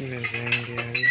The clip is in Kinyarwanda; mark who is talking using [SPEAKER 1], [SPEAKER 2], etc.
[SPEAKER 1] imeze nk'iyo